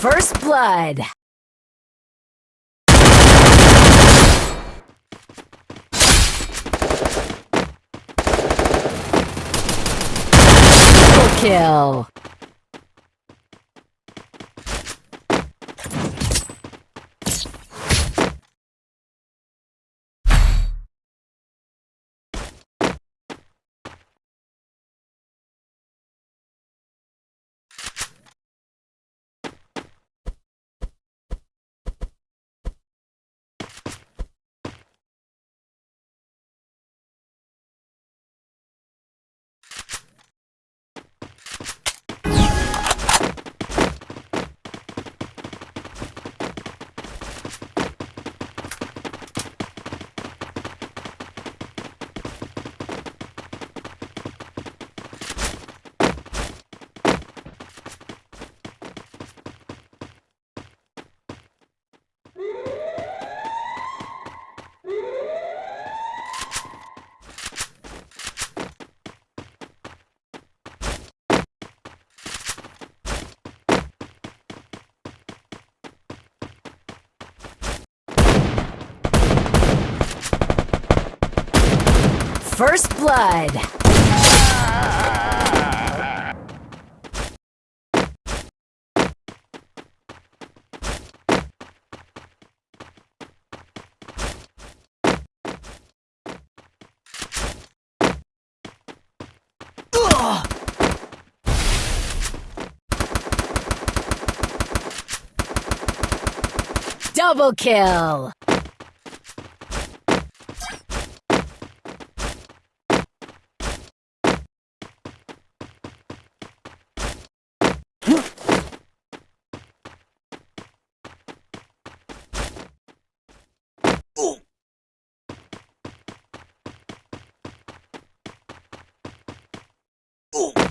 First blood. Double kill. First blood. Double kill! Ooh.